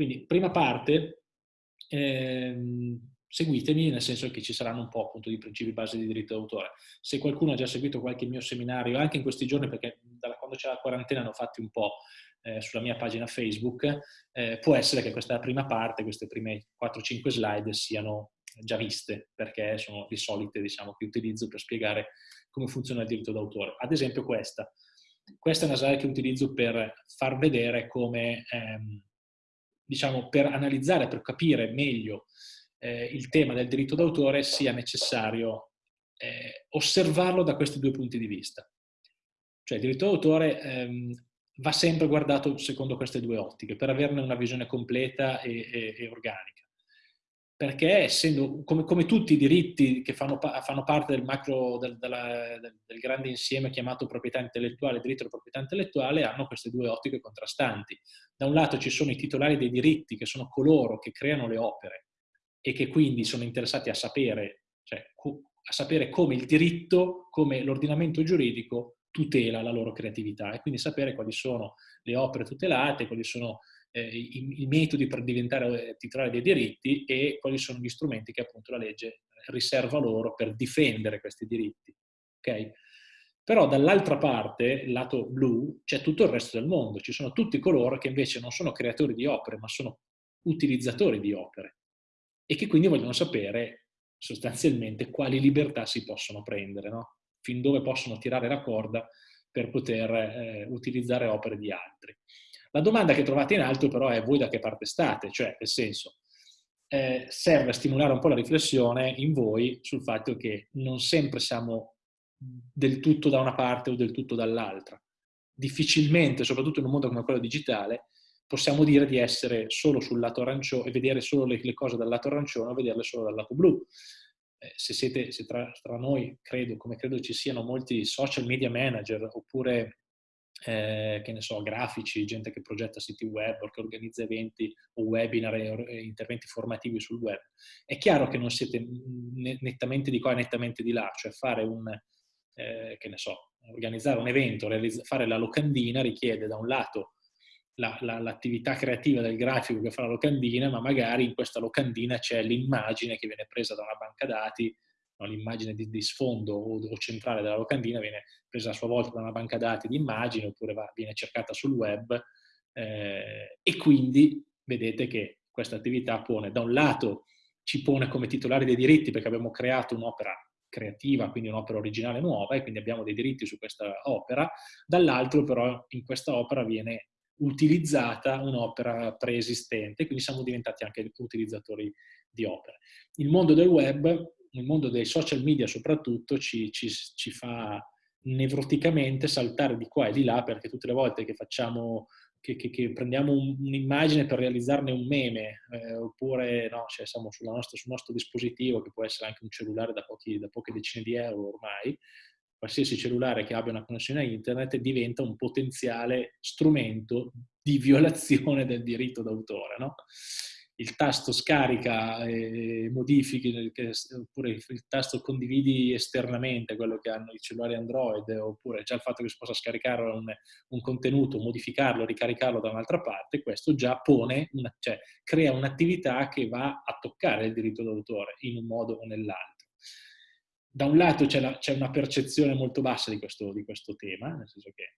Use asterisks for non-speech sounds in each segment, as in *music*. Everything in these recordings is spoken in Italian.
Quindi, prima parte, ehm, seguitemi, nel senso che ci saranno un po' appunto di principi base di diritto d'autore. Se qualcuno ha già seguito qualche mio seminario, anche in questi giorni, perché da quando c'è la quarantena ne ho fatti un po' eh, sulla mia pagina Facebook, eh, può essere che questa prima parte, queste prime 4-5 slide siano già viste, perché sono le solite diciamo, che utilizzo per spiegare come funziona il diritto d'autore. Ad esempio questa. Questa è una slide che utilizzo per far vedere come ehm, diciamo, per analizzare, per capire meglio eh, il tema del diritto d'autore sia necessario eh, osservarlo da questi due punti di vista. Cioè il diritto d'autore ehm, va sempre guardato secondo queste due ottiche per averne una visione completa e, e, e organica perché essendo, come, come, tutti i diritti che fanno, fanno parte del macro, del, della, del, grande insieme chiamato proprietà intellettuale, diritto alla proprietà intellettuale, hanno queste due ottiche contrastanti. Da un lato ci sono i titolari dei diritti, che sono coloro che creano le opere e che quindi sono interessati a sapere, cioè, a sapere come il diritto, come l'ordinamento giuridico tutela la loro creatività e quindi sapere quali sono le opere tutelate, quali sono eh, i, i, metodi per diventare eh, titolare dei diritti e quali sono gli strumenti che appunto la legge riserva loro per difendere questi diritti. Okay? Però dall'altra parte, lato blu, c'è tutto il resto del mondo, ci sono tutti coloro che invece non sono creatori di opere, ma sono utilizzatori di opere e che quindi vogliono sapere sostanzialmente quali libertà si possono prendere, no? fin dove possono tirare la corda per poter eh, utilizzare opere di altri. La domanda che trovate in alto però è voi da che parte state, cioè nel senso eh, serve a stimolare un po' la riflessione in voi sul fatto che non sempre siamo del tutto da una parte o del tutto dall'altra. Difficilmente, soprattutto in un mondo come quello digitale, possiamo dire di essere solo sul lato arancione e vedere solo le, le cose dal lato arancione o vederle solo dal lato blu. Eh, se siete se tra, tra, noi, credo, come credo ci siano molti social media manager oppure eh, che ne so, grafici, gente che progetta siti web o che organizza eventi o webinar e interventi formativi sul web. È chiaro che non siete nettamente di qua e nettamente di là, cioè fare un, eh, che ne so, organizzare un evento, fare la locandina richiede da un lato l'attività la, la, creativa del grafico che fa la locandina, ma magari in questa locandina c'è l'immagine che viene presa da una banca dati no, l'immagine di, di, sfondo o, o, centrale della locandina viene presa a sua volta da una banca dati di immagini oppure va, viene cercata sul web eh, e quindi vedete che questa attività pone da un lato ci pone come titolari dei diritti perché abbiamo creato un'opera creativa, quindi un'opera originale nuova e quindi abbiamo dei diritti su questa opera, dall'altro però in questa opera viene utilizzata un'opera preesistente, quindi siamo diventati anche utilizzatori di opere. Il mondo del web nel mondo dei social media soprattutto ci, ci, ci fa nevroticamente saltare di qua e di là perché tutte le volte che facciamo che, che, che, prendiamo un'immagine per realizzarne un meme, eh, oppure no, cioè siamo nostra, sul nostro dispositivo, che può essere anche un cellulare da, pochi, da, poche decine di euro ormai, qualsiasi cellulare che abbia una connessione a internet diventa un potenziale strumento di violazione del diritto d'autore. No? Il tasto scarica e modifichi, oppure il tasto condividi esternamente, quello che hanno i cellulari Android, oppure già il fatto che si possa scaricare un, un contenuto, modificarlo, ricaricarlo da un'altra parte, questo già pone, una, cioè crea un'attività che va a toccare il diritto d'autore in un modo o nell'altro. Da un lato c'è, una percezione molto bassa di questo, di questo tema, nel senso che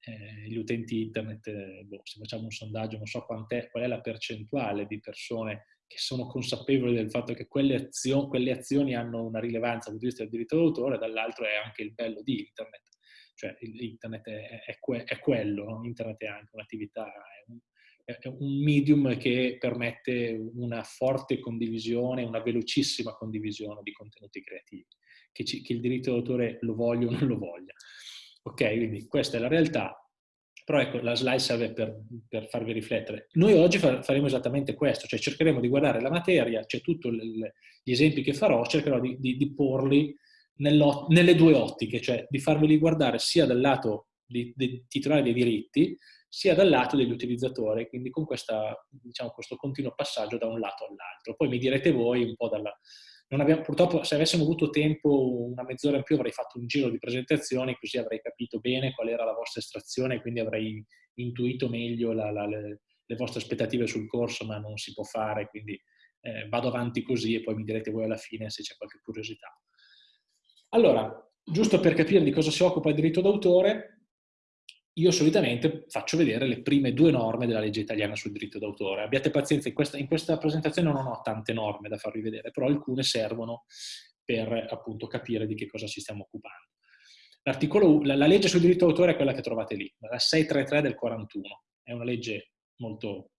eh, gli utenti internet, eh, boh, se facciamo un sondaggio, non so qual è la percentuale di persone che sono consapevoli del fatto che quelle, azio quelle azioni hanno una rilevanza dal punto di vista del diritto d'autore, dall'altro è anche il bello di internet. Cioè internet è, è, è quello, no? internet è anche un'attività, è un, è un medium che permette una forte condivisione, una velocissima condivisione di contenuti creativi, che, ci, che il diritto d'autore lo voglia o non lo voglia. Ok, quindi questa è la realtà, però ecco, la slide serve per, per farvi riflettere. Noi oggi faremo esattamente questo, cioè cercheremo di guardare la materia, c'è tutti gli esempi che farò, cercherò di, di, di porli nelle due ottiche, cioè di farveli guardare sia dal lato dei titolari dei diritti, sia dal lato degli utilizzatori, quindi con questa, diciamo, questo continuo passaggio da un lato all'altro. Poi mi direte voi un po' dalla, Abbiamo, purtroppo se avessimo avuto tempo, una mezz'ora in più, avrei fatto un giro di presentazioni, così avrei capito bene qual era la vostra estrazione e quindi avrei intuito meglio la, la, le, le vostre aspettative sul corso, ma non si può fare, quindi eh, vado avanti così e poi mi direte voi alla fine se c'è qualche curiosità. Allora, giusto per capire di cosa si occupa il diritto d'autore, io solitamente faccio vedere le prime due norme della legge italiana sul diritto d'autore. Abbiate pazienza, in questa, in questa, presentazione non ho tante norme da farvi vedere, però alcune servono per appunto capire di che cosa ci stiamo occupando. La, la legge sul diritto d'autore è quella che trovate lì, la 633 del 41. È una legge molto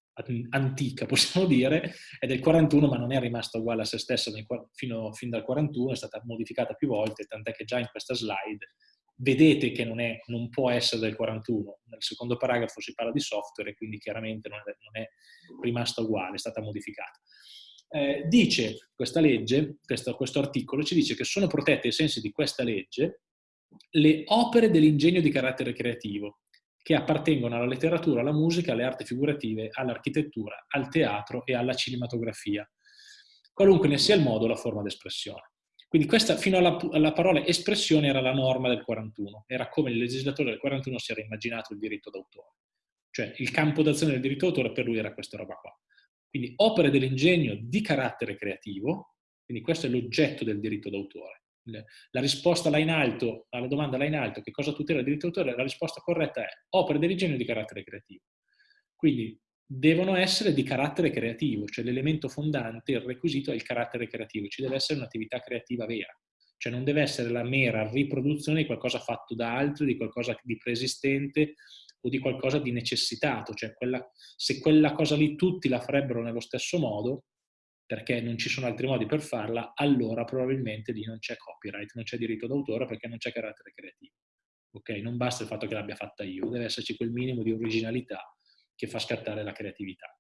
antica, possiamo dire, è del 41 ma non è rimasta uguale a se stessa fino, fin dal 41, è stata modificata più volte, tant'è che già in questa slide vedete che non, è, non, può essere del 41. Nel secondo paragrafo si parla di software e quindi chiaramente non è, non è rimasta uguale, è stata modificata. Eh, dice questa legge, questo, questo articolo, ci dice che sono protette ai sensi di questa legge le opere dell'ingegno di carattere creativo, che appartengono alla letteratura, alla musica, alle arti figurative, all'architettura, al teatro e alla cinematografia, qualunque ne sia il modo o la forma d'espressione. Quindi questa, fino alla, alla, parola espressione, era la norma del 41, era come il legislatore del 41 si era immaginato il diritto d'autore. Cioè il campo d'azione del diritto d'autore per lui era questa roba qua. Quindi opere dell'ingegno di carattere creativo, quindi questo è l'oggetto del diritto d'autore. La risposta là in alto, alla domanda là in alto, che cosa tutela il diritto d'autore, la risposta corretta è opere dell'ingegno di carattere creativo. Quindi devono essere di carattere creativo, cioè l'elemento fondante, il requisito è il carattere creativo, ci deve essere un'attività creativa vera, cioè non deve essere la mera riproduzione di qualcosa fatto da altri, di qualcosa di preesistente o di qualcosa di necessitato, cioè quella, se quella cosa lì tutti la farebbero nello stesso modo, perché non ci sono altri modi per farla, allora probabilmente lì non c'è copyright, non c'è diritto d'autore perché non c'è carattere creativo. Ok? Non basta il fatto che l'abbia fatta io, deve esserci quel minimo di originalità che fa scattare la creatività.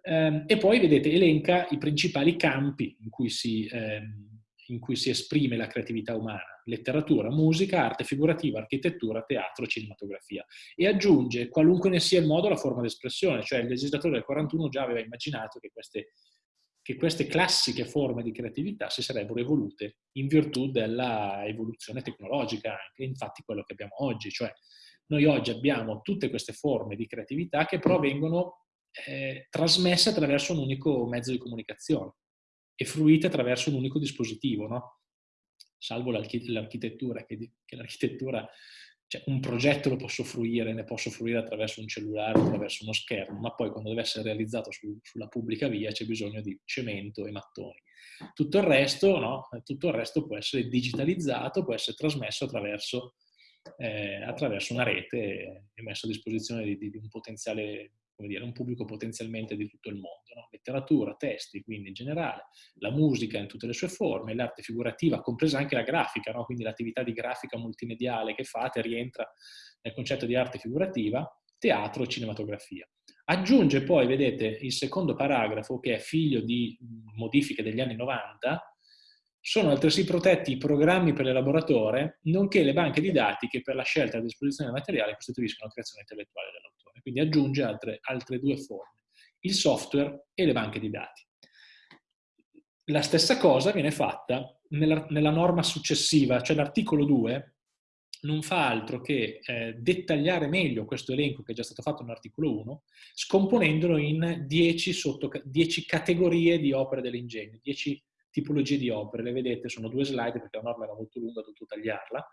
Eh, e poi, vedete, elenca i principali campi in cui, si, eh, in cui si esprime la creatività umana. Letteratura, musica, arte figurativa, architettura, teatro, cinematografia. E aggiunge, qualunque ne sia il modo, la forma d'espressione. Cioè il legislatore del 41 già aveva immaginato che queste che queste classiche forme di creatività si sarebbero evolute in virtù della evoluzione tecnologica, anche infatti quello che abbiamo oggi, cioè noi oggi abbiamo tutte queste forme di creatività che però vengono eh, trasmesse attraverso un unico mezzo di comunicazione e fruite attraverso un unico dispositivo, no? salvo l'architettura, che, che l'architettura, cioè un progetto lo posso fruire, ne posso fruire attraverso un cellulare, attraverso uno schermo, ma poi quando deve essere realizzato su, sulla pubblica via c'è bisogno di cemento e mattoni. Tutto il, resto, no? Tutto il resto può essere digitalizzato, può essere trasmesso attraverso eh, attraverso una rete e messo a disposizione di, di, un potenziale, come dire, un pubblico potenzialmente di tutto il mondo. No? Letteratura, testi, quindi in generale, la musica in tutte le sue forme, l'arte figurativa, compresa anche la grafica, no? quindi l'attività di grafica multimediale che fate rientra nel concetto di arte figurativa, teatro, cinematografia. Aggiunge poi, vedete, il secondo paragrafo, che è figlio di modifiche degli anni 90, sono altresì protetti i programmi per l'elaboratore, nonché le banche di dati che per la scelta e la disposizione del materiale costituiscono la creazione intellettuale dell'autore. Quindi aggiunge altre, altre due forme, il software e le banche di dati. La stessa cosa viene fatta nella, nella norma successiva, cioè l'articolo 2 non fa altro che eh, dettagliare meglio questo elenco che è già stato fatto nell'articolo 1, scomponendolo in 10, sotto, 10 categorie di opere dell'ingegno, 10 tipologie di opere. Le vedete, sono due slide perché la norma era molto lunga, ho dovuto tagliarla.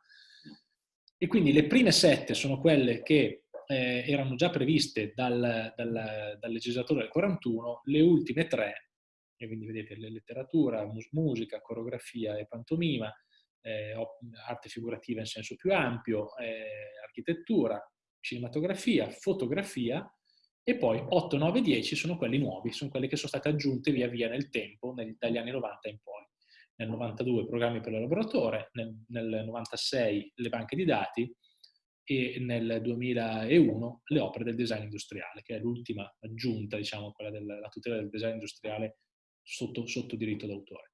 E quindi le prime sette sono quelle che eh, erano già previste dal, dal, dal, legislatore del 41, le ultime tre, e quindi vedete letteratura, mus musica, coreografia e pantomima, eh, arte figurativa in senso più ampio, eh, architettura, cinematografia, fotografia, e poi 8, 9, 10 sono quelli nuovi, sono quelli che sono state aggiunte via via nel tempo, nel, dagli anni 90 in poi. Nel 92 programmi per l'elaboratore, nel, nel 96 le banche di dati e nel 2001 le opere del design industriale, che è l'ultima aggiunta, diciamo, quella della tutela del design industriale sotto, sotto diritto d'autore.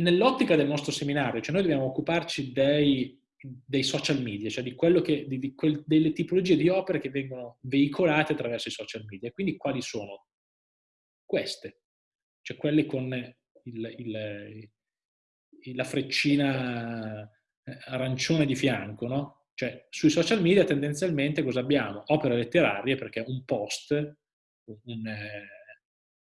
nell'ottica del nostro seminario, cioè noi dobbiamo occuparci dei dei social media, cioè di che, di, di quel, delle tipologie di opere che vengono veicolate attraverso i social media. Quindi quali sono? Queste, cioè quelle con il, il, la freccina eh, arancione di fianco, no? Cioè, sui social media tendenzialmente cosa abbiamo? Opere letterarie, perché un post, un, eh,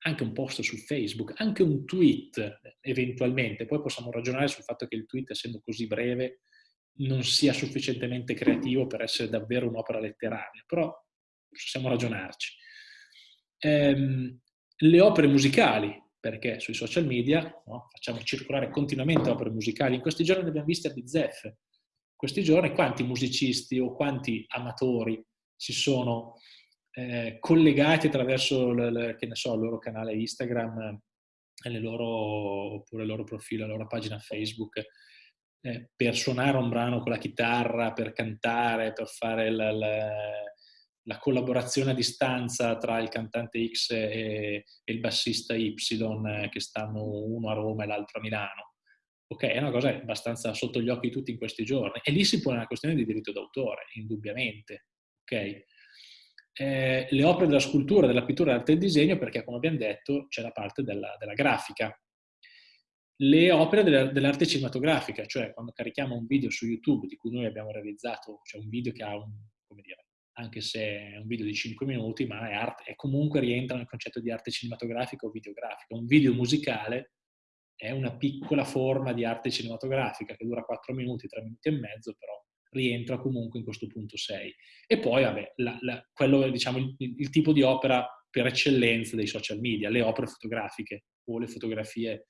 anche un post su Facebook, anche un tweet eventualmente, poi possiamo ragionare sul fatto che il tweet, essendo così breve, non sia sufficientemente creativo per essere davvero un'opera letteraria, però possiamo ragionarci. Ehm, le opere musicali, perché sui social media no, facciamo circolare continuamente opere musicali, in questi giorni ne abbiamo viste a bizzeffe, questi giorni quanti musicisti o quanti amatori si sono eh, collegati attraverso l, l, so, il loro canale Instagram loro, oppure il loro profilo, la loro pagina Facebook eh, per suonare un brano con la chitarra, per cantare, per fare la, la, la collaborazione a distanza tra il cantante X e, e il bassista Y eh, che stanno uno a Roma e l'altro a Milano Ok, è una cosa abbastanza sotto gli occhi di tutti in questi giorni. E lì si pone una questione di diritto d'autore, indubbiamente. Ok? Eh, le opere della scultura, della pittura, dell'arte del disegno, perché come abbiamo detto c'è la parte della, della grafica. Le opere dell'arte cinematografica, cioè quando carichiamo un video su YouTube di cui noi abbiamo realizzato, cioè un video che ha un, come dire, anche se è un video di 5 minuti, ma è, arte, è comunque rientra nel concetto di arte cinematografica o videografica. Un video musicale è una piccola forma di arte cinematografica che dura 4 minuti, 3 minuti e mezzo, però rientra comunque in questo punto 6. E poi, vabbè, la, la, quello diciamo il, il, tipo di opera per eccellenza dei social media, le opere fotografiche o le fotografie.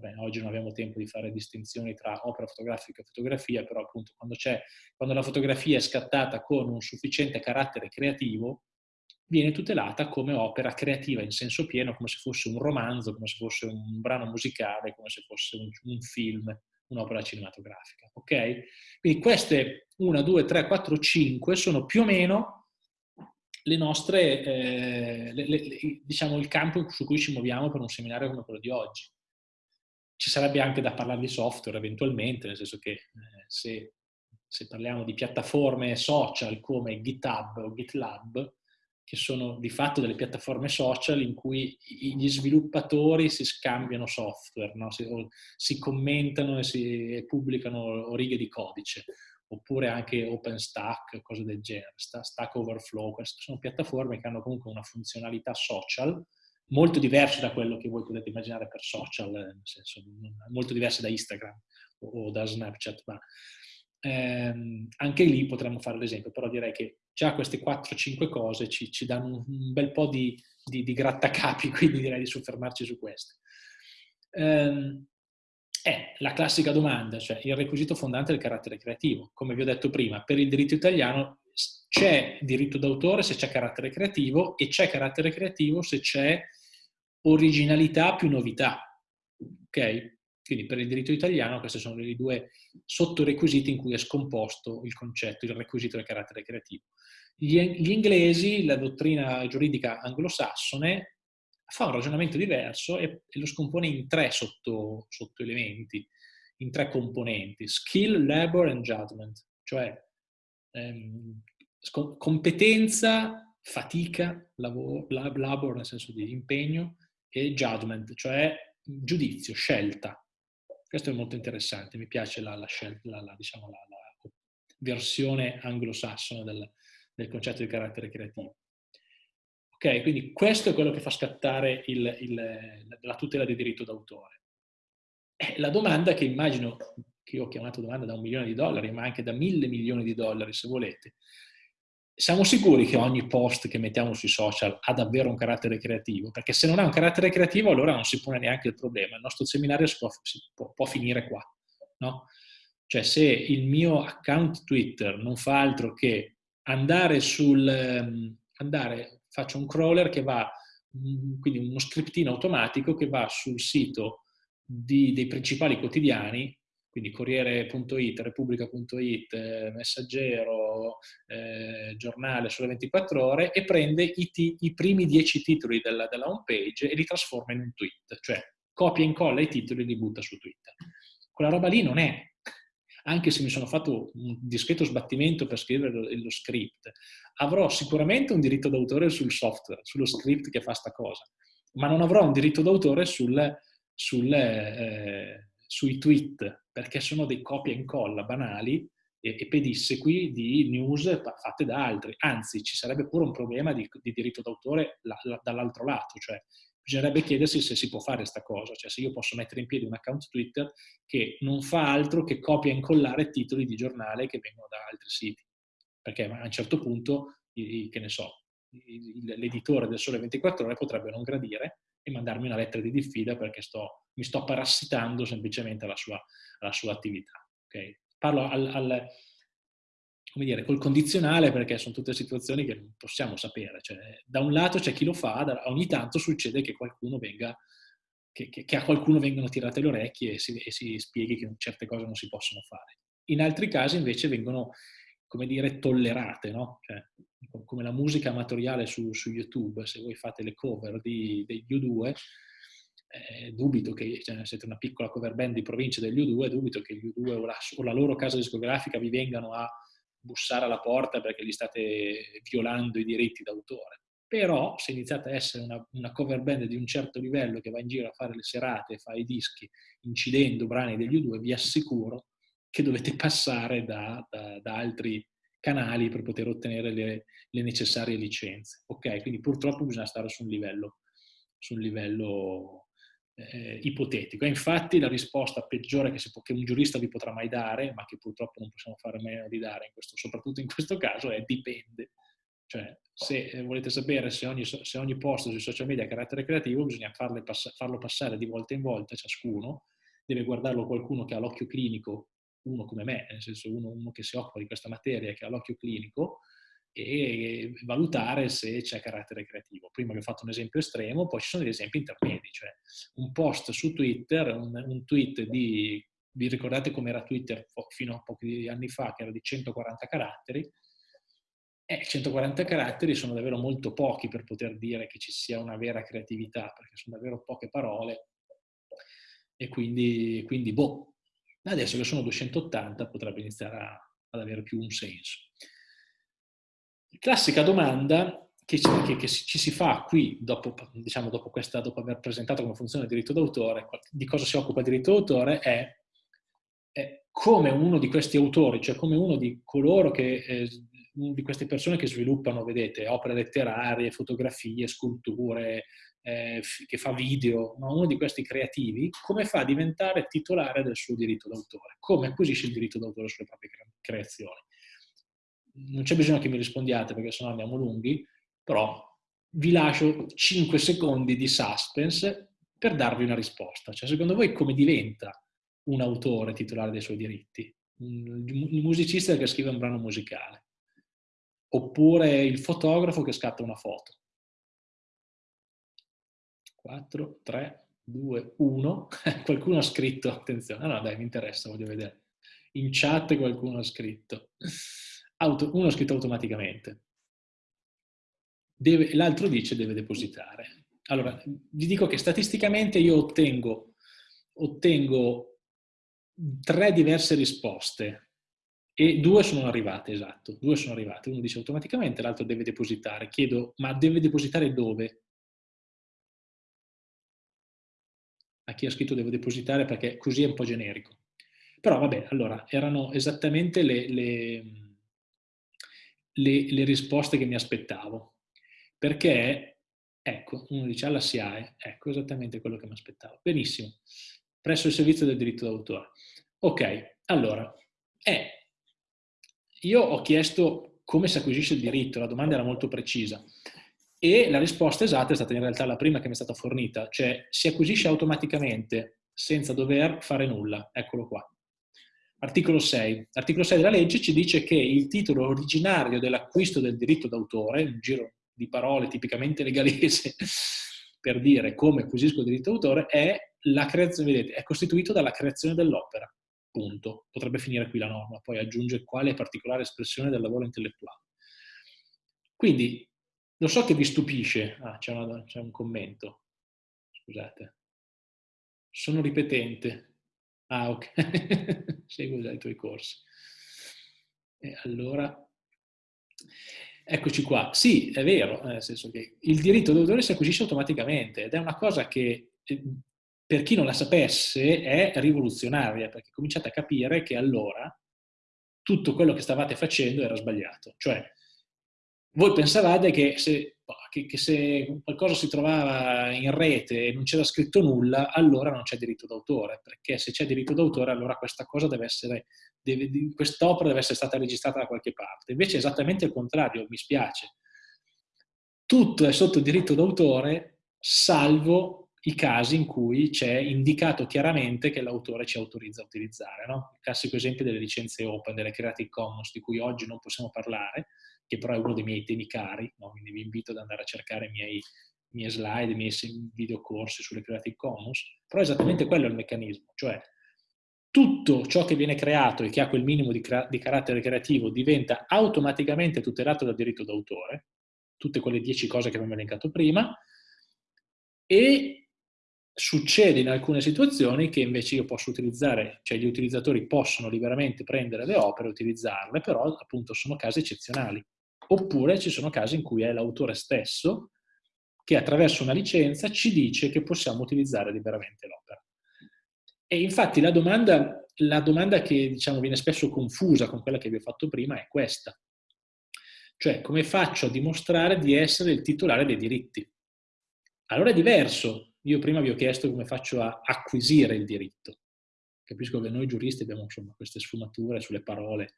Vabbè, oggi non abbiamo tempo di fare distinzioni tra opera fotografica e fotografia, però appunto quando, quando la fotografia è scattata con un sufficiente carattere creativo, viene tutelata come opera creativa in senso pieno, come se fosse un romanzo, come se fosse un brano musicale, come se fosse un, un film, un'opera cinematografica. Ok? Quindi queste 1, 2, 3, 4, 5 sono più o meno le nostre, eh, le, le, diciamo, il campo su cui ci muoviamo per un seminario come quello di oggi. Ci sarebbe anche da parlare di software eventualmente, nel senso che eh, se, se parliamo di piattaforme social come GitHub o GitLab, che sono di fatto delle piattaforme social in cui gli sviluppatori si scambiano software, no? si, si, commentano e si e pubblicano righe di codice, oppure anche OpenStack, cose del genere, Stack Overflow, queste sono piattaforme che hanno comunque una funzionalità social molto diversa da quello che voi potete immaginare per social, nel senso molto diversa da Instagram o da Snapchat, ma ehm, anche lì potremmo fare l'esempio, però direi che già queste 4-5 cose ci, ci, danno un bel po' di, di, di, grattacapi, *laughs* quindi direi di soffermarci su queste. Ehm, è la classica domanda, cioè il requisito fondante del carattere creativo. Come vi ho detto prima, per il diritto italiano c'è diritto d'autore se c'è carattere creativo e c'è carattere creativo se c'è originalità più novità. Ok? Quindi per il diritto italiano questi sono i due sottorequisiti in cui è scomposto il concetto, il requisito del carattere creativo. Gli, inglesi, la dottrina giuridica anglosassone, fa un ragionamento diverso e, lo scompone in tre sotto, sottoelementi, in tre componenti, skill, labor and judgment, cioè ehm, competenza, fatica, lavoro, labor nel senso di impegno, e judgment, cioè giudizio, scelta. Questo è molto interessante, mi piace la, la, la, la diciamo, versione anglosassone del, del, concetto di carattere creativo. Ok, quindi questo è quello che fa scattare il, il, la tutela del diritto d'autore. La domanda che immagino, che ho chiamato domanda da un milione di dollari, ma anche da mille milioni di dollari se volete, siamo sicuri che ogni post che mettiamo sui social ha davvero un carattere creativo? Perché se non ha un carattere creativo allora non si pone neanche il problema. Il nostro seminario può, può, può, finire qua. No? Cioè se il mio account Twitter non fa altro che andare sul... Ehm, andare, faccio un crawler che va, mm, quindi uno scriptino automatico che va sul sito di, dei principali quotidiani quindi Corriere.it, Repubblica.it, eh, Messaggero, eh, Giornale sulle 24 ore e prende i, i primi 10 titoli della, della home page e li trasforma in un tweet, cioè copia e incolla i titoli e li butta su Twitter. Quella roba lì non è, anche se mi sono fatto un discreto sbattimento per scrivere lo, lo script, avrò sicuramente un diritto d'autore sul software, sullo script che fa sta cosa, ma non avrò un diritto d'autore sul, sul, eh, sui tweet perché sono dei copia e incolla banali e, e pedissequi di news fatte da altri. Anzi, ci sarebbe pure un problema di, di diritto d'autore la, la, dall'altro lato, cioè bisognerebbe chiedersi se si può fare questa cosa, cioè se io posso mettere in piedi un account Twitter che non fa altro che copia e incollare titoli di giornale che vengono da altri siti. Perché a un certo punto, che ne so, l'editore del Sole 24 Ore potrebbe non gradire e mandarmi una lettera di diffida perché sto, mi sto parassitando semplicemente alla sua, alla sua attività. Okay? Parlo al, al, come dire, col condizionale perché sono tutte situazioni che non possiamo sapere. Cioè, da un lato c'è chi lo fa, ogni tanto succede che venga, che, che, che a qualcuno vengano tirate le orecchie e si, e si spieghi che certe cose non si possono fare. In altri casi invece vengono, come dire, tollerate, no? Cioè, come la musica amatoriale su, su, YouTube, se voi fate le cover di, degli U2, eh, dubito che, cioè, siete una piccola cover band di provincia degli U2, dubito che gli U2 o la, o la loro casa discografica vi vengano a bussare alla porta perché gli state violando i diritti d'autore. Però se iniziate a essere una, una, cover band di un certo livello che va in giro a fare le serate, fa i dischi, incidendo brani degli U2, vi assicuro che dovete passare da, da, da altri canali per poter ottenere le, le, necessarie licenze. Ok, quindi purtroppo bisogna stare su un livello, su un livello eh, ipotetico. E infatti la risposta peggiore che, può, che, un giurista vi potrà mai dare, ma che purtroppo non possiamo fare meno di dare, in questo, soprattutto in questo caso, è dipende. Cioè, se eh, volete sapere se ogni, se ogni post sui social media ha carattere creativo, bisogna farlo passare di volta in volta ciascuno, deve guardarlo qualcuno che ha l'occhio clinico, uno come me, nel senso uno, uno che si occupa di questa materia, che ha l'occhio clinico, e valutare se c'è carattere creativo. Prima vi ho fatto un esempio estremo, poi ci sono degli esempi intermedi, cioè un post su Twitter, un, un tweet di, vi ricordate com'era Twitter fino a pochi anni fa, che era di 140 caratteri? Eh, 140 caratteri sono davvero molto pochi per poter dire che ci sia una vera creatività, perché sono davvero poche parole e quindi, quindi boh, adesso che sono 280 potrebbe iniziare a, ad avere più un senso. Classica domanda che ci, che, che ci si fa qui, dopo, diciamo, dopo, questa, dopo aver presentato come funziona il diritto d'autore, di cosa si occupa il diritto d'autore, è, è, come uno di questi autori, cioè come uno di coloro che, eh, di queste persone che sviluppano, vedete, opere letterarie, fotografie, sculture, eh, che fa video, ma uno di questi creativi, come fa a diventare titolare del suo diritto d'autore? Come acquisisce il diritto d'autore sulle proprie creazioni? non c'è bisogno che mi rispondiate perché sennò andiamo lunghi, però vi lascio 5 secondi di suspense per darvi una risposta. Cioè, secondo voi come diventa un autore titolare dei suoi diritti? Il musicista che scrive un brano musicale? Oppure il fotografo che scatta una foto? 4, 3, 2, 1. Qualcuno ha scritto, attenzione, no, no, dai, mi interessa, voglio vedere. In chat qualcuno ha scritto auto, uno ha scritto automaticamente, l'altro dice deve depositare. Allora, vi dico che statisticamente io ottengo, ottengo tre diverse risposte e due sono arrivate, esatto, due sono arrivate. Uno dice automaticamente, l'altro deve depositare. Chiedo, ma deve depositare dove? A chi ha scritto deve depositare perché così è un po' generico. Però vabbè, allora, erano esattamente le, le le, le risposte che mi aspettavo. Perché, ecco, uno dice alla SIAE, ecco esattamente quello che mi aspettavo. Benissimo, presso il servizio del diritto d'autore. Ok, allora, eh, io ho chiesto come si acquisisce il diritto, la domanda era molto precisa e la risposta esatta è stata in realtà la prima che mi è stata fornita, cioè si acquisisce automaticamente senza dover fare nulla, eccolo qua. Articolo 6. L'articolo 6 della legge ci dice che il titolo originario dell'acquisto del diritto d'autore, un giro di parole tipicamente legalese *laughs* per dire come acquisisco il diritto d'autore, è, è costituito dalla creazione dell'opera. Punto. Potrebbe finire qui la norma, poi aggiunge quale particolare espressione del lavoro intellettuale. Quindi, lo so che vi stupisce, ah, c'è, un commento, scusate, sono ripetente, Ah, ok. *laughs* Seguo già i tuoi corsi. E allora, eccoci qua. Sì, è vero, nel senso che il diritto d'autore si acquisisce automaticamente ed è una cosa che, eh, per chi non la sapesse, è rivoluzionaria, perché cominciate a capire che allora tutto quello che stavate facendo era sbagliato. Cioè, voi pensavate che se, che, che se, qualcosa si trovava in rete e non c'era scritto nulla, allora non c'è diritto d'autore, perché se c'è diritto d'autore allora questa cosa deve essere, quest'opera deve essere stata registrata da qualche parte. Invece è esattamente il contrario, mi spiace. Tutto è sotto diritto d'autore, salvo i casi in cui c'è indicato chiaramente che l'autore ci autorizza a utilizzare. No? Il classico esempio delle licenze open, delle Creative Commons, di cui oggi non possiamo parlare, che però è uno dei miei temi cari, no? quindi vi invito ad andare a cercare i miei, i miei slide, i miei videocorsi sulle Creative Commons, però esattamente quello è il meccanismo, cioè tutto ciò che viene creato e che ha quel minimo di, di carattere creativo diventa automaticamente tutelato dal diritto d'autore, tutte quelle dieci cose che abbiamo elencato prima, e succede in alcune situazioni che invece io posso utilizzare, cioè gli utilizzatori possono liberamente prendere le opere e utilizzarle, però appunto sono casi eccezionali. Oppure ci sono casi in cui è l'autore stesso che attraverso una licenza ci dice che possiamo utilizzare liberamente l'opera. E infatti la domanda, la domanda che diciamo, viene spesso confusa con quella che vi ho fatto prima è questa. Cioè, come faccio a dimostrare di essere il titolare dei diritti? Allora è diverso. Io prima vi ho chiesto come faccio a acquisire il diritto. Capisco che noi giuristi abbiamo insomma, queste sfumature sulle parole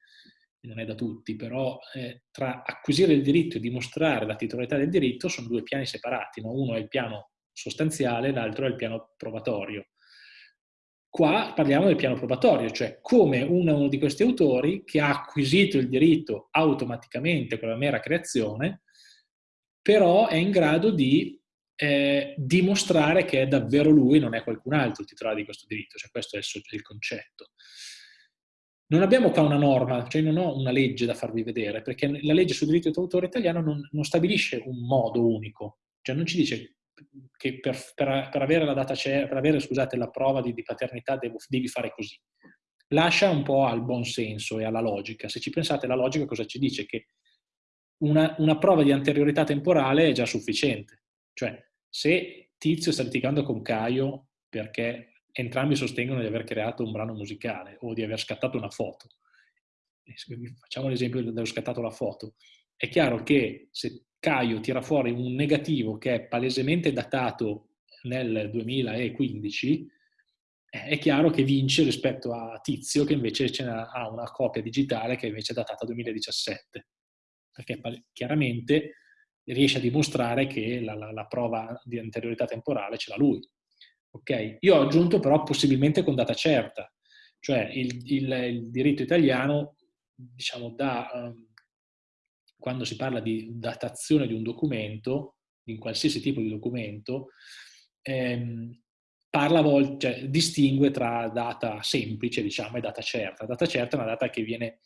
non è da tutti, però eh, tra acquisire il diritto e dimostrare la titolarità del diritto sono due piani separati, no? uno è il piano sostanziale, l'altro è il piano probatorio. Qua parliamo del piano probatorio, cioè come uno di questi autori che ha acquisito il diritto automaticamente con la mera creazione, però è in grado di eh, dimostrare che è davvero lui, non è qualcun altro il titolare di questo diritto, cioè questo è il, concetto. Non abbiamo qua una norma, cioè non ho una legge da farvi vedere, perché la legge sul diritto d'autore italiano non, non, stabilisce un modo unico, cioè non ci dice che per, per, per avere, la, data per avere scusate, la prova di, di paternità devo, devi fare così. Lascia un po' al buon senso e alla logica. Se ci pensate, la logica cosa ci dice? Che una, una prova di anteriorità temporale è già sufficiente. Cioè, se Tizio sta litigando con Caio perché entrambi sostengono di aver creato un brano musicale o di aver scattato una foto. Facciamo l'esempio dello scattato la foto. È chiaro che se Caio tira fuori un negativo che è palesemente datato nel 2015, è chiaro che vince rispetto a Tizio che invece ha una copia digitale che invece è datata 2017. Perché chiaramente riesce a dimostrare che la, la, la prova di anteriorità temporale ce l'ha lui. Okay? Io ho aggiunto però possibilmente con data certa, cioè il, il, il diritto italiano, diciamo, da, um, quando si parla di datazione di un documento, in qualsiasi tipo di documento, ehm, parla volte, cioè, distingue tra data semplice, diciamo, e data certa. Data certa è una data che viene,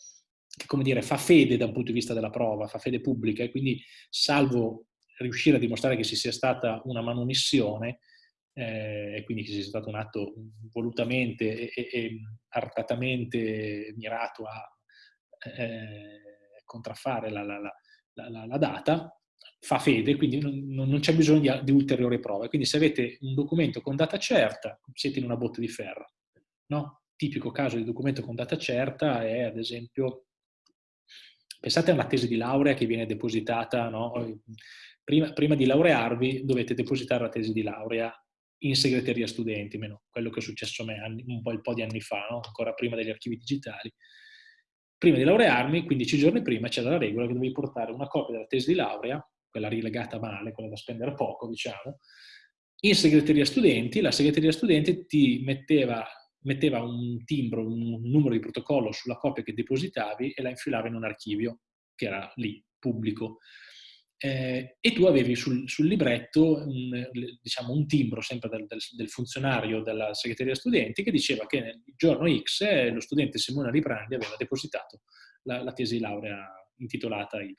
come dire, fa fede da un punto di vista della prova, fa fede pubblica e quindi salvo riuscire a dimostrare che ci sia stata una manomissione, eh, e quindi che sia stato un atto volutamente e, e artatamente mirato a eh, contraffare la, la, la, la, data, fa fede, quindi non, non c'è bisogno di, di, ulteriori prove. Quindi se avete un documento con data certa, siete in una botte di ferro. No? Tipico caso di documento con data certa è, ad esempio, pensate a una tesi di laurea che viene depositata, no? prima, prima di laurearvi dovete depositare la tesi di laurea in segreteria studenti, meno quello che è successo a me un po', po di anni fa, no? ancora prima degli archivi digitali. Prima di laurearmi, 15 giorni prima, c'era la regola che dovevi portare una copia della tesi di laurea, quella rilegata male, quella da spendere poco, diciamo, in segreteria studenti, la segreteria studenti ti metteva, metteva un timbro, un numero di protocollo sulla copia che depositavi e la infilava in un archivio che era lì, pubblico eh, e tu avevi sul, sul libretto un, diciamo, un, timbro sempre del, del, del, funzionario della segreteria studenti che diceva che nel giorno X eh, lo studente Simone Librandi aveva depositato la, la tesi laurea intitolata Y.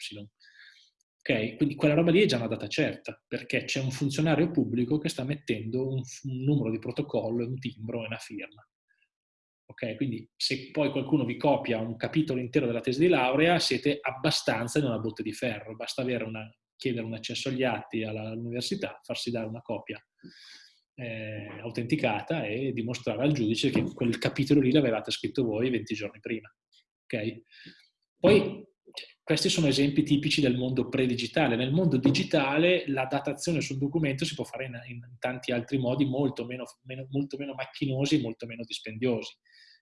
Okay? Quindi quella roba lì è già una data certa, perché c'è un funzionario pubblico che sta mettendo un, un numero di protocollo, un timbro e una firma. Ok, quindi se poi qualcuno vi copia un capitolo intero della tesi di laurea, siete abbastanza in una botte di ferro, basta una, chiedere un accesso agli atti all'università, farsi dare una copia eh, autenticata e dimostrare al giudice che quel capitolo lì l'avevate scritto voi 20 giorni prima. ok? Poi questi sono esempi tipici del mondo pre-digitale. Nel mondo digitale la datazione sul documento si può fare in, in tanti altri modi molto meno, meno, molto meno macchinosi e molto meno dispendiosi.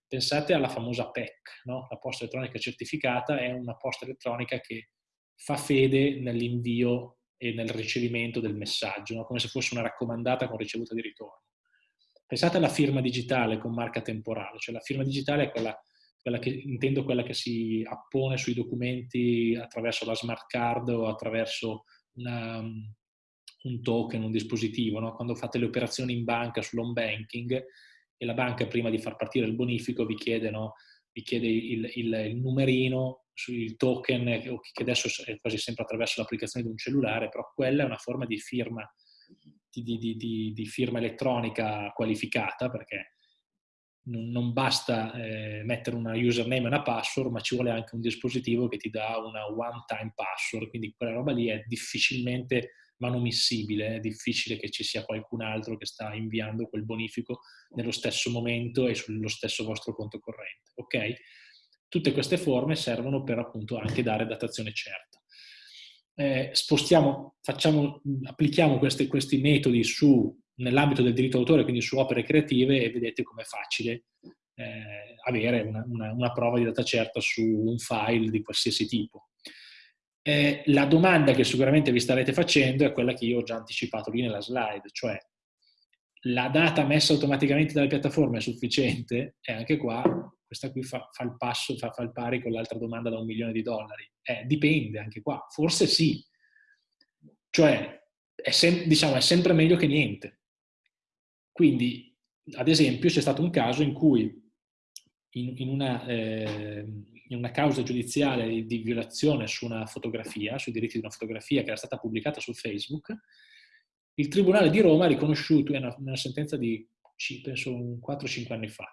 Pensate alla famosa PEC, no? la posta elettronica certificata è una posta elettronica che fa fede nell'invio e nel ricevimento del messaggio, no? come se fosse una raccomandata con ricevuta di ritorno. Pensate alla firma digitale con marca temporale, cioè la firma digitale è quella, quella che, intendo quella che si appone sui documenti attraverso la smart card o attraverso una, un token, un dispositivo. No? Quando fate le operazioni in banca sull'home banking e la banca prima di far partire il bonifico vi chiede, no? vi chiede il, il, il numerino sul token che adesso è quasi sempre attraverso l'applicazione di un cellulare, però quella è una forma di firma, di, di, di, di firma elettronica qualificata perché non, non basta eh, mettere una username e una password, ma ci vuole anche un dispositivo che ti dà una one-time password, quindi quella roba lì è difficilmente manomissibile, è difficile che ci sia qualcun altro che sta inviando quel bonifico nello stesso momento e sullo stesso vostro conto corrente. Ok? Tutte queste forme servono per appunto anche dare datazione certa. Eh, spostiamo, facciamo, applichiamo questi, questi metodi nell'ambito del diritto d'autore, quindi su opere creative, e vedete com'è facile eh, avere una, una, una, prova di data certa su un file di qualsiasi tipo. Eh, la domanda che sicuramente vi starete facendo è quella che io ho già anticipato lì nella slide, cioè la data messa automaticamente dalle piattaforme è sufficiente? E anche qua, questa qui fa, fa il passo, fa, fa, il pari con l'altra domanda da un milione di dollari. Eh, dipende anche qua, forse sì. Cioè, è, sem diciamo, è sempre meglio che niente. Quindi, ad esempio, c'è stato un caso in cui in, in una... Eh, una causa giudiziale di violazione su una fotografia, sui diritti di una fotografia che era stata pubblicata su Facebook, il Tribunale di Roma ha riconosciuto, una, una sentenza di penso 4-5 anni fa,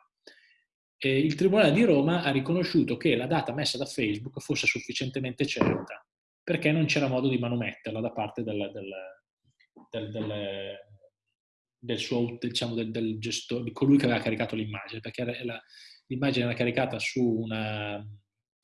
e il Tribunale di Roma ha riconosciuto che la data messa da Facebook fosse sufficientemente certa, perché non c'era modo di manometterla da parte del, del, del, del suo, diciamo, del, gestore, di colui che aveva caricato l'immagine, perché l'immagine era caricata su una,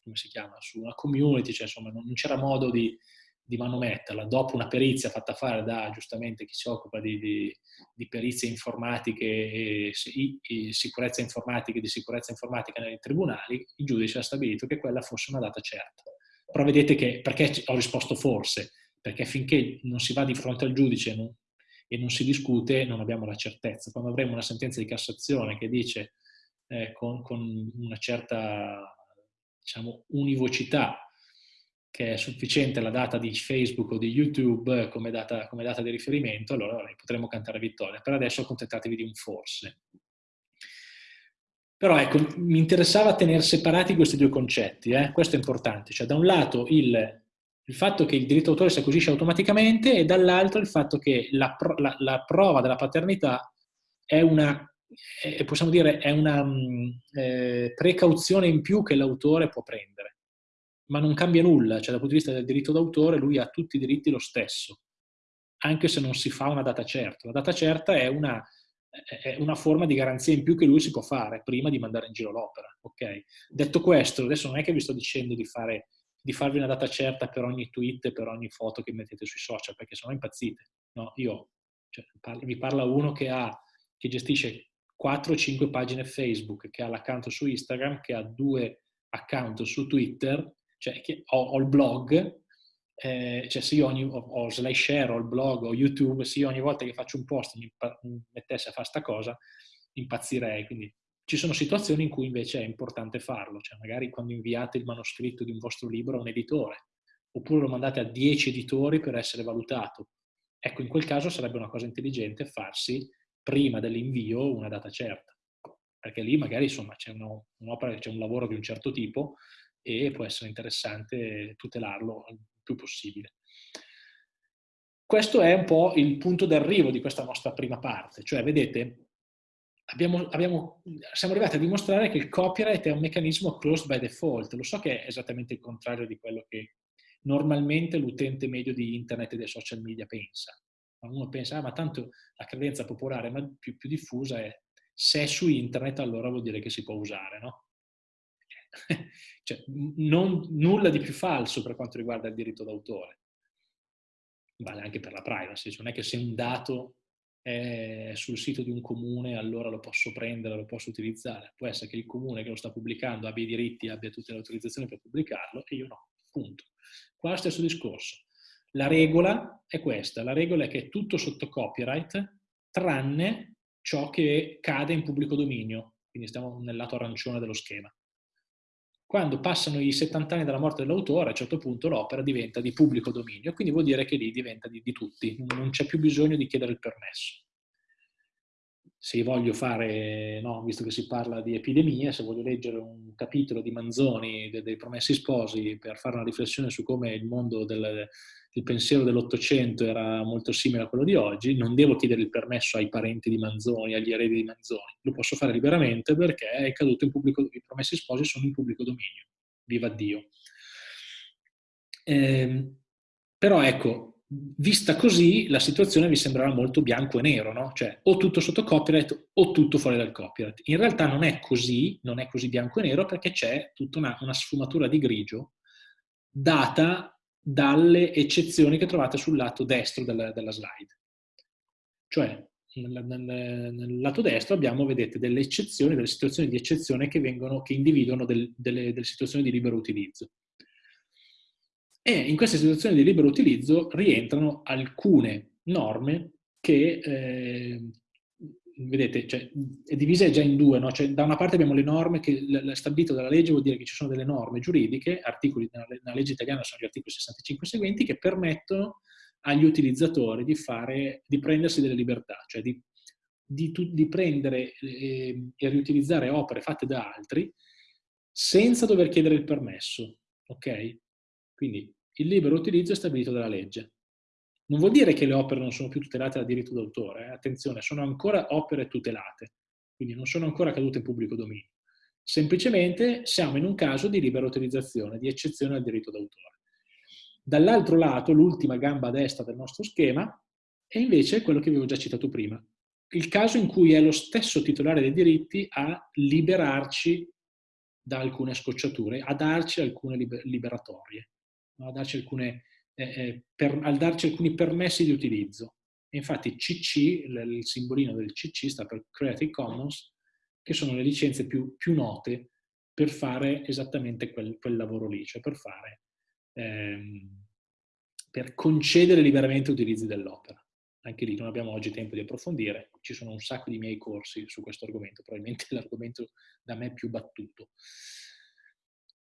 come si chiama, su una community, cioè insomma non, c'era modo di, di manometterla. Dopo una perizia fatta fare da giustamente chi si occupa di, di, di perizie informatiche e, e, sicurezza informatica e di sicurezza informatica nei tribunali, il giudice ha stabilito che quella fosse una data certa. Però vedete che, perché ho risposto forse? Perché finché non si va di fronte al giudice non, e non si discute, non abbiamo la certezza. Quando avremo una sentenza di Cassazione che dice eh, con, con una certa diciamo, univocità che è sufficiente la data di Facebook o di YouTube come data, come data di riferimento, allora potremmo cantare vittoria. Per adesso accontentatevi di un forse. Però ecco, mi interessava tenere separati questi due concetti, eh? questo è importante. Cioè da un lato il, il fatto che il diritto d'autore si acquisisce automaticamente e dall'altro il fatto che la, la, la prova della paternità è una eh, possiamo dire, è una mm, eh, precauzione in più che l'autore può prendere. Ma non cambia nulla, cioè dal punto di vista del diritto d'autore lui ha tutti i diritti lo stesso, anche se non si fa una data certa. La data certa è una, è una forma di garanzia in più che lui si può fare prima di mandare in giro l'opera. Okay? Detto questo, adesso non è che vi sto dicendo di, fare, di farvi una data certa per ogni tweet per ogni foto che mettete sui social, perché sennò impazzite. No, io, cioè, vi parla uno che, ha, che gestisce 4-5 pagine Facebook, che ha l'account su Instagram, che ha due account su Twitter, cioè ho, ho il blog, eh, cioè se io ogni, ho, ho SlideShare, ho il blog, ho YouTube, se io ogni volta che faccio un post mi, mi mettesse a fare sta cosa, impazzirei. Quindi ci sono situazioni in cui invece è importante farlo, cioè magari quando inviate il manoscritto di un vostro libro a un editore, oppure lo mandate a 10 editori per essere valutato. Ecco, in quel caso sarebbe una cosa intelligente farsi prima dell'invio una data certa, perché lì magari insomma c'è un'opera, c'è un lavoro di un certo tipo e può essere interessante tutelarlo il più possibile. Questo è un po' il punto d'arrivo di questa nostra prima parte, cioè vedete, abbiamo, abbiamo, siamo arrivati a dimostrare che il copyright è un meccanismo closed by default, lo so che è esattamente il contrario di quello che normalmente l'utente medio di internet e dei social media pensa, uno pensa, ah, ma tanto la credenza popolare ma più, più, diffusa è se è su internet allora vuol dire che si può usare, no? *laughs* cioè, non, nulla di più falso per quanto riguarda il diritto d'autore. Vale anche per la privacy, cioè non è che se un dato è sul sito di un comune allora lo posso prendere, lo posso utilizzare. Può essere che il comune che lo sta pubblicando abbia i diritti, abbia tutte le autorizzazioni per pubblicarlo e io no, punto. Qua stesso discorso. La regola è questa, la regola è che è tutto sotto copyright tranne ciò che cade in pubblico dominio, quindi stiamo nel lato arancione dello schema. Quando passano i 70 anni dalla morte dell'autore, a un certo punto l'opera diventa di pubblico dominio, quindi vuol dire che lì diventa di, di tutti, non c'è più bisogno di chiedere il permesso. Se voglio fare, no, visto che si parla di epidemie, se voglio leggere un capitolo di Manzoni, dei Promessi Sposi, per fare una riflessione su come il mondo del, il pensiero dell'Ottocento era molto simile a quello di oggi, non devo chiedere il permesso ai parenti di Manzoni, agli eredi di Manzoni, lo posso fare liberamente perché è caduto in pubblico, i promessi sposi sono in pubblico dominio, viva Dio. Eh, però ecco, vista così la situazione vi sembrerà molto bianco e nero, no? Cioè o tutto sotto copyright o tutto fuori dal copyright. In realtà non è così, non è così bianco e nero perché c'è tutta una, una sfumatura di grigio data dalle eccezioni che trovate sul lato destro della, della slide. Cioè, nel, nel, nel, lato destro abbiamo, vedete, delle eccezioni, delle situazioni di eccezione che, vengono, che individuano del, delle, delle situazioni di libero utilizzo. E in queste situazioni di libero utilizzo rientrano alcune norme che eh, vedete, cioè, è divisa già in due, no? cioè, da una parte abbiamo le norme che stabilito dalla legge, vuol dire che ci sono delle norme giuridiche, articoli nella legge italiana sono gli articoli 65 seguenti, che permettono agli utilizzatori di, fare, di prendersi delle libertà, cioè di, di, di prendere eh, e riutilizzare opere fatte da altri senza dover chiedere il permesso, ok? Quindi il libero utilizzo è stabilito dalla legge. Non vuol dire che le opere non sono più tutelate dal diritto d'autore, eh? attenzione, sono ancora opere tutelate, quindi non sono ancora cadute in pubblico dominio. Semplicemente siamo in un caso di libera utilizzazione, di eccezione al diritto d'autore. Dall'altro lato, l'ultima gamba destra del nostro schema è invece quello che avevo già citato prima, il caso in cui è lo stesso titolare dei diritti a liberarci da alcune scocciature, a darci alcune liberatorie, a darci alcune eh, eh, per, al darci alcuni permessi di utilizzo. infatti CC, il simbolino del CC sta per Creative Commons, che sono le licenze più, più note per fare esattamente quel, quel lavoro lì, cioè per fare, ehm, per concedere liberamente utilizzi dell'opera. Anche lì non abbiamo oggi tempo di approfondire, ci sono un sacco di miei corsi su questo argomento, probabilmente *laughs* l'argomento da me più battuto.